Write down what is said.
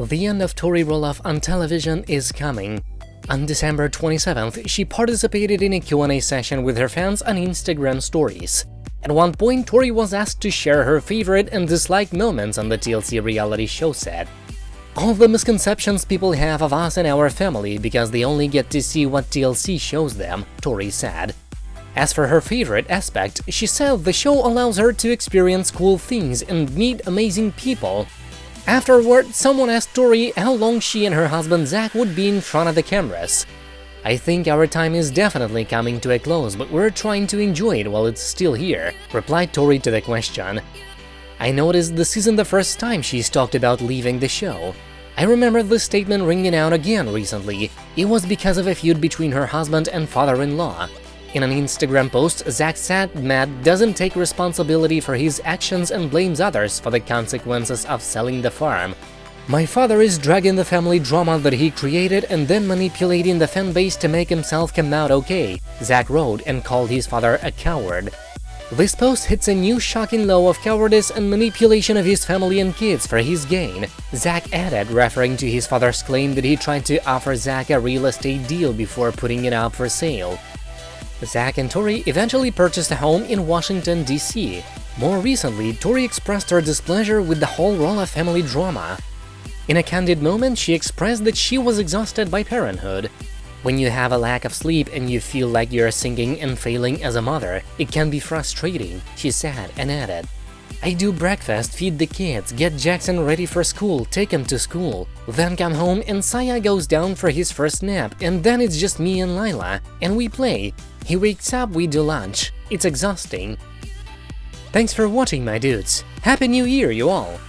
The end of Tori Roloff on television is coming. On December 27th, she participated in a Q&A session with her fans on Instagram stories. At one point, Tori was asked to share her favorite and disliked moments on the TLC reality show set. All the misconceptions people have of us and our family because they only get to see what TLC shows them, Tori said. As for her favorite aspect, she said the show allows her to experience cool things and meet amazing people, Afterward, someone asked Tori how long she and her husband Zach would be in front of the cameras. I think our time is definitely coming to a close, but we're trying to enjoy it while it's still here, replied Tori to the question. I noticed this isn't the first time she's talked about leaving the show. I remember this statement ringing out again recently. It was because of a feud between her husband and father-in-law. In an Instagram post, Zach said Matt doesn't take responsibility for his actions and blames others for the consequences of selling the farm. My father is dragging the family drama that he created and then manipulating the fanbase to make himself come out okay, Zach wrote and called his father a coward. This post hits a new shocking low of cowardice and manipulation of his family and kids for his gain, Zach added, referring to his father's claim that he tried to offer Zach a real estate deal before putting it up for sale. Zach and Tori eventually purchased a home in Washington, D.C. More recently, Tori expressed her displeasure with the whole Roloff family drama. In a candid moment, she expressed that she was exhausted by parenthood. When you have a lack of sleep and you feel like you're sinking and failing as a mother, it can be frustrating, she said and added. I do breakfast, feed the kids, get Jackson ready for school, take him to school, then come home and Saya goes down for his first nap, and then it's just me and Lilah, and we play. He wakes up, we do lunch. It's exhausting. Thanks for watching, my dudes. Happy New Year, you all!